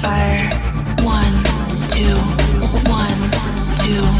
fire. One two one two.